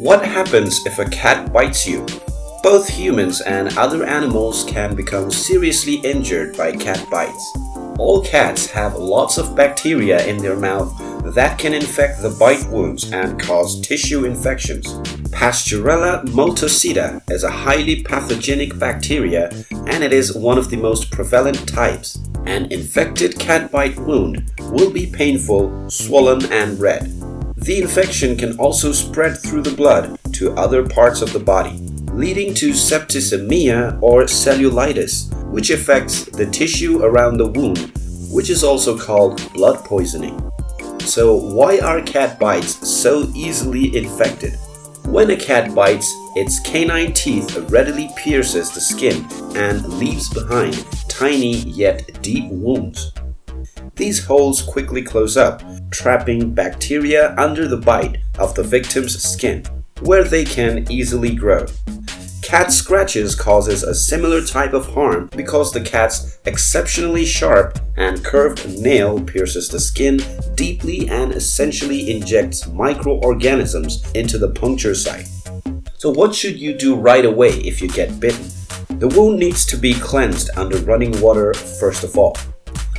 What happens if a cat bites you? Both humans and other animals can become seriously injured by cat bites. All cats have lots of bacteria in their mouth that can infect the bite wounds and cause tissue infections. Pasteurella multocida is a highly pathogenic bacteria and it is one of the most prevalent types. An infected cat bite wound will be painful, swollen and red. The infection can also spread through the blood to other parts of the body, leading to septicemia or cellulitis, which affects the tissue around the wound, which is also called blood poisoning. So why are cat bites so easily infected? When a cat bites, its canine teeth readily pierces the skin and leaves behind tiny yet deep wounds. These holes quickly close up, trapping bacteria under the bite of the victim's skin, where they can easily grow. Cat scratches causes a similar type of harm because the cat's exceptionally sharp and curved nail pierces the skin deeply and essentially injects microorganisms into the puncture site. So what should you do right away if you get bitten? The wound needs to be cleansed under running water first of all.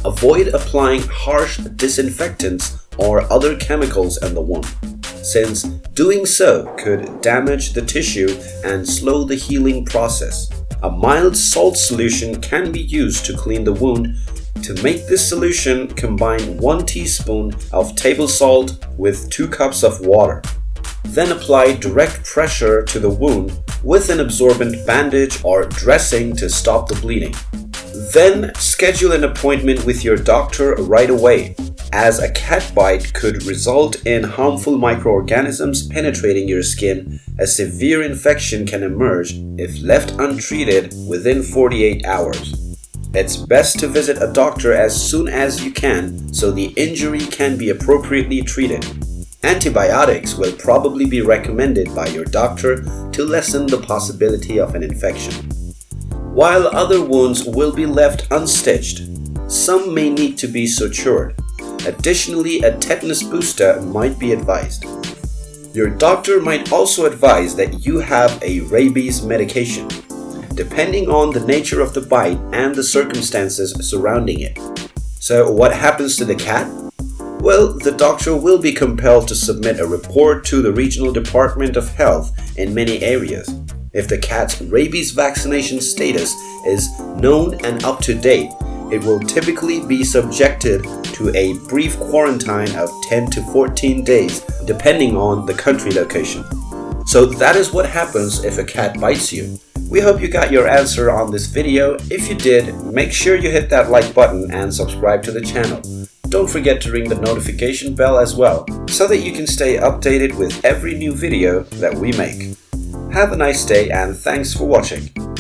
Avoid applying harsh disinfectants or other chemicals in the wound since doing so could damage the tissue and slow the healing process. A mild salt solution can be used to clean the wound. To make this solution, combine 1 teaspoon of table salt with 2 cups of water. Then apply direct pressure to the wound with an absorbent bandage or dressing to stop the bleeding. Then schedule an appointment with your doctor right away as a cat bite could result in harmful microorganisms penetrating your skin, a severe infection can emerge if left untreated within 48 hours. It's best to visit a doctor as soon as you can so the injury can be appropriately treated. Antibiotics will probably be recommended by your doctor to lessen the possibility of an infection. While other wounds will be left unstitched, some may need to be sutured. Additionally, a tetanus booster might be advised. Your doctor might also advise that you have a rabies medication, depending on the nature of the bite and the circumstances surrounding it. So what happens to the cat? Well, the doctor will be compelled to submit a report to the Regional Department of Health in many areas. If the cat's rabies vaccination status is known and up to date, it will typically be subjected a brief quarantine of 10 to 14 days depending on the country location. So that is what happens if a cat bites you. We hope you got your answer on this video. If you did, make sure you hit that like button and subscribe to the channel. Don't forget to ring the notification bell as well, so that you can stay updated with every new video that we make. Have a nice day and thanks for watching.